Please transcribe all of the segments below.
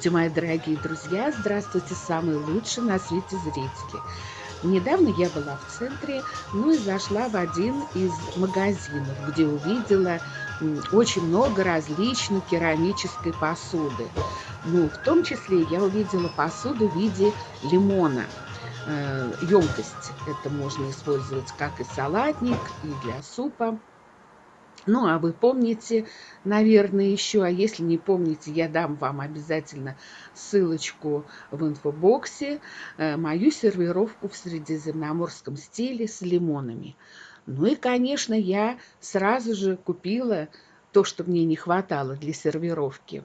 Здравствуйте, мои дорогие друзья! Здравствуйте, самые лучшие на свете зрители! Недавно я была в центре, ну и зашла в один из магазинов, где увидела очень много различной керамической посуды. Ну, в том числе я увидела посуду в виде лимона. Э, емкость это можно использовать как и салатник, и для супа. Ну, а вы помните, наверное, еще, а если не помните, я дам вам обязательно ссылочку в инфобоксе, э, мою сервировку в средиземноморском стиле с лимонами. Ну и, конечно, я сразу же купила то, что мне не хватало для сервировки.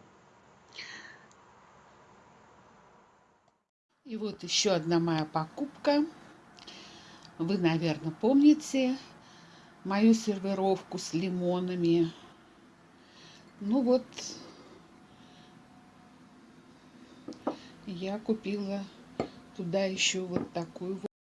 И вот еще одна моя покупка. Вы, наверное, помните, мою сервировку с лимонами. Ну вот, я купила туда еще вот такую вот.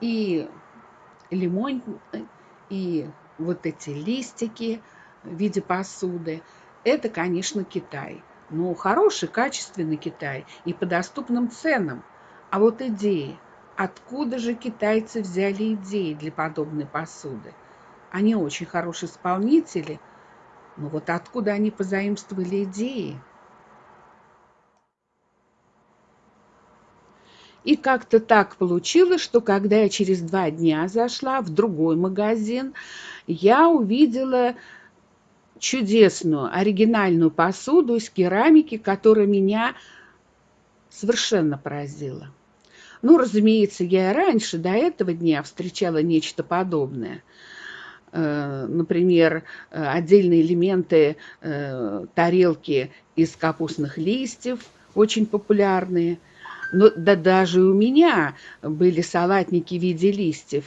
И лимон, и вот эти листики в виде посуды, это, конечно, Китай. Но хороший, качественный Китай и по доступным ценам. А вот идеи. Откуда же китайцы взяли идеи для подобной посуды? Они очень хорошие исполнители, но вот откуда они позаимствовали идеи? И как-то так получилось, что когда я через два дня зашла в другой магазин, я увидела чудесную оригинальную посуду из керамики, которая меня совершенно поразила. Ну, разумеется, я и раньше, до этого дня, встречала нечто подобное. Э, например, э, отдельные элементы э, тарелки из капустных листьев, очень популярные – но да даже у меня были салатники в виде листьев.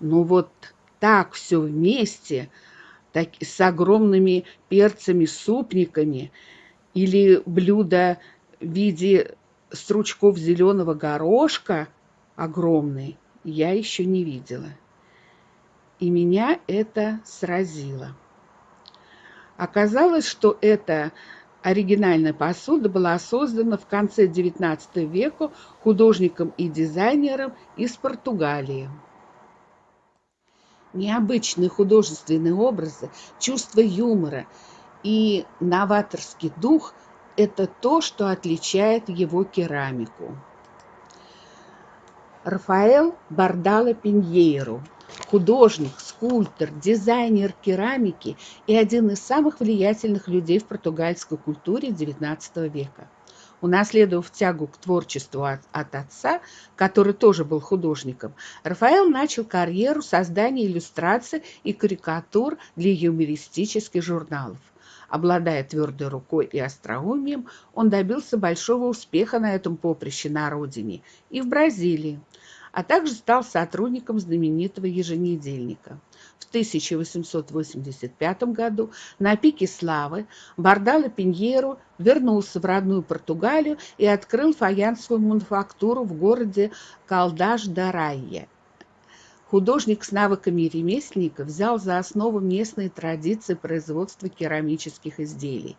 Но вот так все вместе, так, с огромными перцами-супниками или блюдо в виде стручков зеленого горошка огромный, я еще не видела. И меня это сразило. Оказалось, что это Оригинальная посуда была создана в конце XIX века художником и дизайнером из Португалии. Необычные художественные образы, чувство юмора и новаторский дух – это то, что отличает его керамику. Рафаэл Бардало Пиньейро – художник, скульптор, дизайнер керамики и один из самых влиятельных людей в португальской культуре XIX века. Унаследовав тягу к творчеству от, от отца, который тоже был художником, Рафаэл начал карьеру создания иллюстраций и карикатур для юмористических журналов. Обладая твердой рукой и остроумием, он добился большого успеха на этом поприще на родине и в Бразилии а также стал сотрудником знаменитого еженедельника. В 1885 году на пике славы Бардало Пиньеру вернулся в родную Португалию и открыл фаянсовую мануфактуру в городе Калдаш-да-Райе. Художник с навыками ремесленника взял за основу местные традиции производства керамических изделий.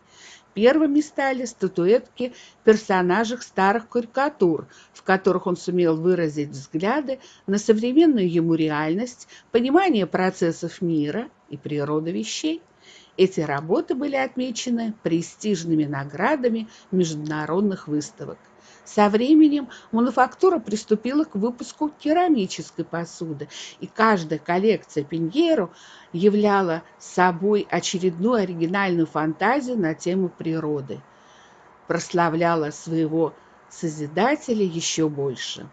Первыми стали статуэтки персонажей старых карикатур, в которых он сумел выразить взгляды на современную ему реальность, понимание процессов мира и природы вещей. Эти работы были отмечены престижными наградами международных выставок. Со временем мануфактура приступила к выпуску керамической посуды, и каждая коллекция Пиньеро являла собой очередную оригинальную фантазию на тему природы, прославляла своего Созидателя еще больше.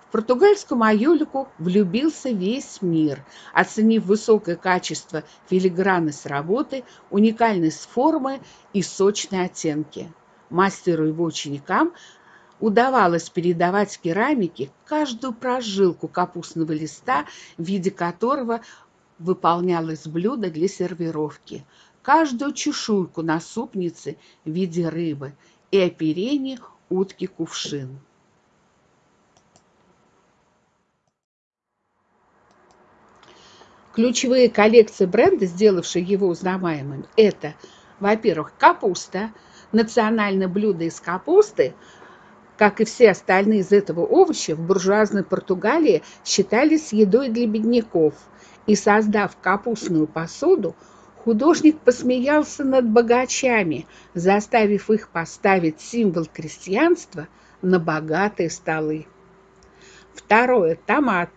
В португальскую майолику влюбился весь мир, оценив высокое качество филигранность работы, уникальность формы и сочные оттенки. Мастеру и его ученикам удавалось передавать керамике каждую прожилку капустного листа, в виде которого выполнялось блюдо для сервировки, каждую чешуйку на супнице в виде рыбы и оперение утки-кувшин. Ключевые коллекции бренда, сделавшие его узнаваемым, это, во-первых, капуста, национальное блюдо из капусты, как и все остальные из этого овоща, в буржуазной Португалии считались едой для бедняков. И создав капустную посуду, художник посмеялся над богачами, заставив их поставить символ крестьянства на богатые столы. Второе – томат.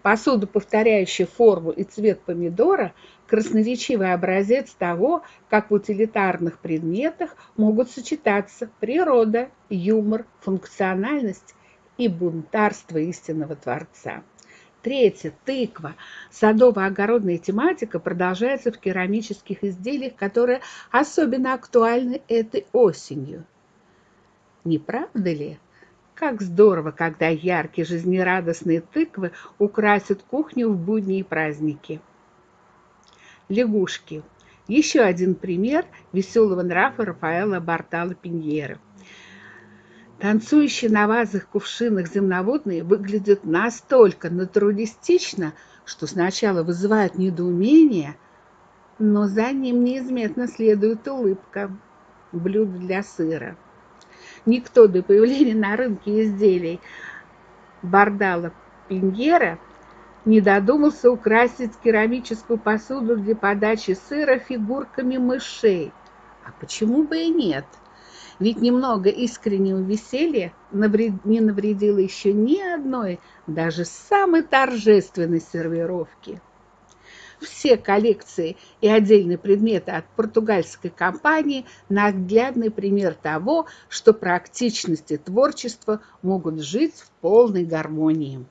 Посуда, повторяющая форму и цвет помидора, красноречивый образец того, как в утилитарных предметах могут сочетаться природа, юмор, функциональность и бунтарство истинного Творца. Третье. Тыква. Садово-огородная тематика продолжается в керамических изделиях, которые особенно актуальны этой осенью. Не правда ли? Как здорово, когда яркие жизнерадостные тыквы украсят кухню в будние праздники лягушки. Еще один пример веселого нрава Рафаэла Бартала Пиньера. Танцующие на вазах кувшинах земноводные выглядят настолько натуралистично, что сначала вызывают недоумение, но за ним неизменно следует улыбка. Блюдо для сыра. Никто до появления на рынке изделий Бардала Пиньера не додумался украсить керамическую посуду для подачи сыра фигурками мышей. А почему бы и нет? Ведь немного искреннего веселья не навредило еще ни одной, даже самой торжественной сервировки. Все коллекции и отдельные предметы от португальской компании – наглядный пример того, что практичность и творчество могут жить в полной гармонии.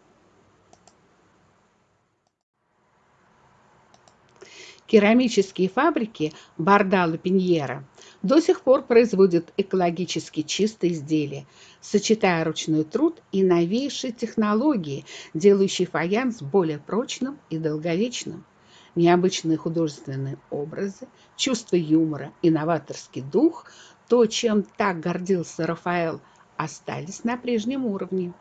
Керамические фабрики Бардало Пиньера до сих пор производят экологически чистые изделия, сочетая ручной труд и новейшие технологии, делающие фаянс более прочным и долговечным. Необычные художественные образы, чувство юмора и новаторский дух, то, чем так гордился Рафаэл, остались на прежнем уровне.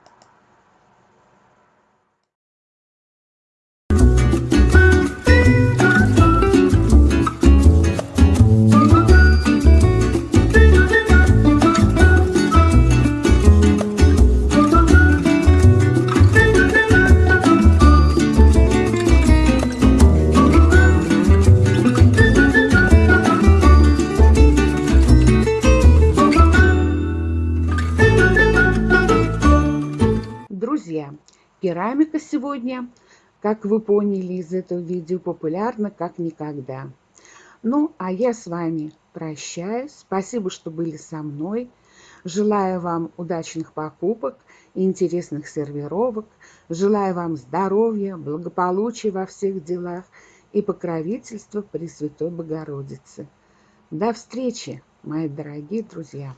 Как вы поняли из этого видео, популярна как никогда. Ну, а я с вами прощаюсь. Спасибо, что были со мной. Желаю вам удачных покупок интересных сервировок. Желаю вам здоровья, благополучия во всех делах и покровительства Пресвятой Богородицы. До встречи, мои дорогие друзья!